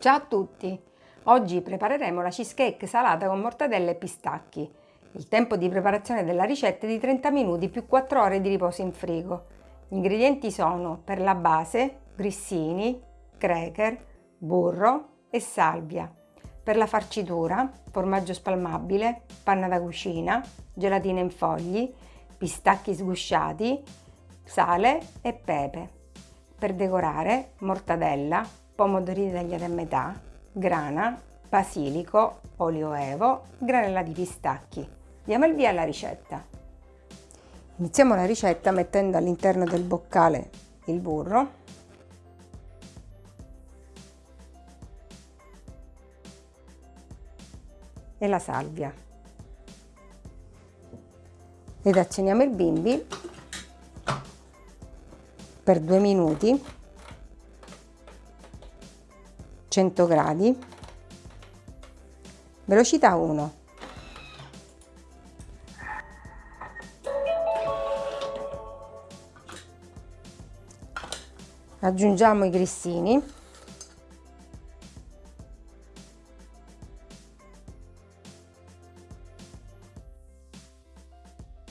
Ciao a tutti! Oggi prepareremo la cheesecake salata con mortadella e pistacchi. Il tempo di preparazione della ricetta è di 30 minuti più 4 ore di riposo in frigo. Gli ingredienti sono per la base grissini, cracker, burro e salvia. Per la farcitura formaggio spalmabile, panna da cucina, gelatina in fogli, pistacchi sgusciati, sale e pepe. Per decorare mortadella, pomodorini tagliati a metà, grana, basilico, olio evo, granella di pistacchi. Diamo il via alla ricetta. Iniziamo la ricetta mettendo all'interno del boccale il burro e la salvia ed accendiamo il bimbi per due minuti 100 gradi. Velocità 1 aggiungiamo i grissini.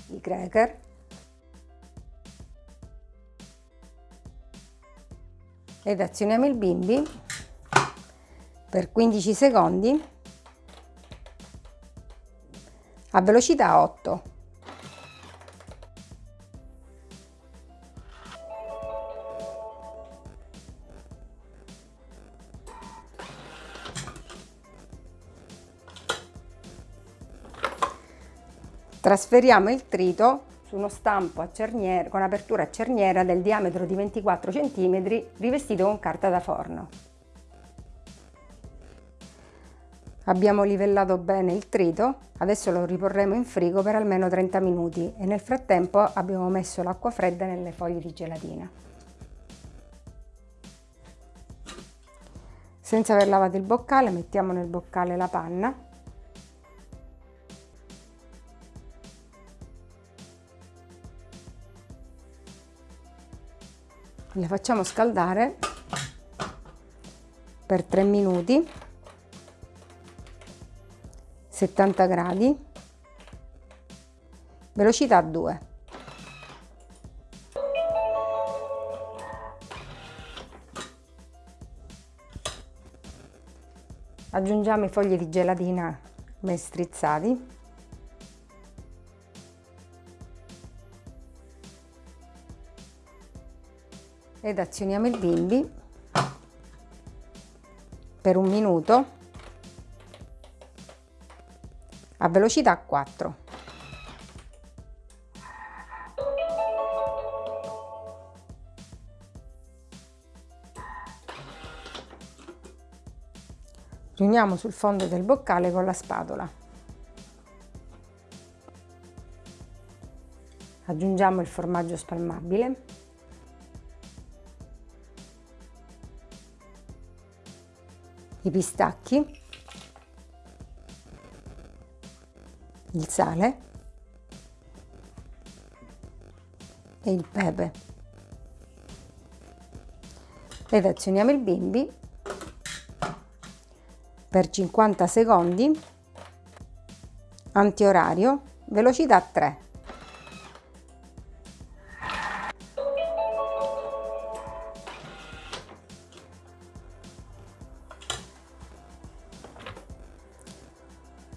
I cracker. Ed azioniamo il bimbi per 15 secondi a velocità 8. Trasferiamo il trito su uno stampo a cerniera, con apertura a cerniera del diametro di 24 cm rivestito con carta da forno. Abbiamo livellato bene il trito, adesso lo riporremo in frigo per almeno 30 minuti e nel frattempo abbiamo messo l'acqua fredda nelle foglie di gelatina. Senza aver lavato il boccale mettiamo nel boccale la panna la facciamo scaldare per 3 minuti 70 gradi, velocità 2. Aggiungiamo i fogli di gelatina ben strizzati. Ed azioniamo il bimbi per un minuto a velocità 4. Riuniamo sul fondo del boccale con la spatola. Aggiungiamo il formaggio spalmabile. I pistacchi il sale e il pepe. Ed azioniamo il bimbi per 50 secondi antiorario velocità 3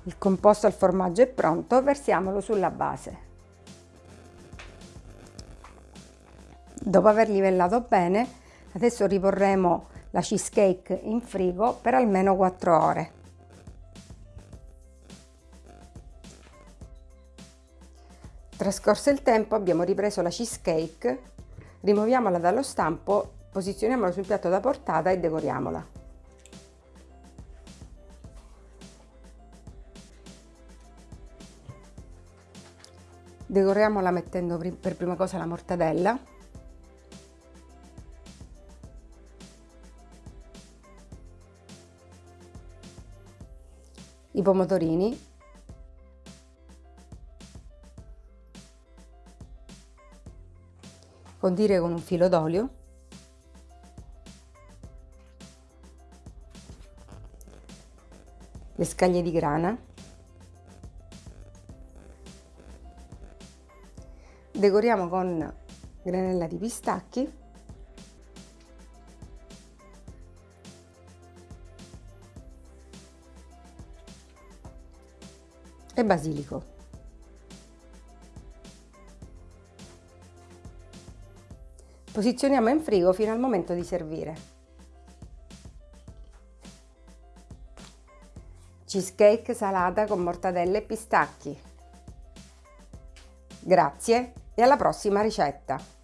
Il composto al formaggio è pronto, versiamolo sulla base. Dopo aver livellato bene, adesso riporremo la cheesecake in frigo per almeno 4 ore. Trascorso il tempo abbiamo ripreso la cheesecake, rimuoviamola dallo stampo, posizioniamola sul piatto da portata e decoriamola. Decoriamola mettendo per prima cosa la mortadella. I pomodorini. Condire con un filo d'olio. le scaglie di grana, decoriamo con granella di pistacchi e basilico. Posizioniamo in frigo fino al momento di servire. Cheesecake salata con mortadelle e pistacchi. Grazie e alla prossima ricetta!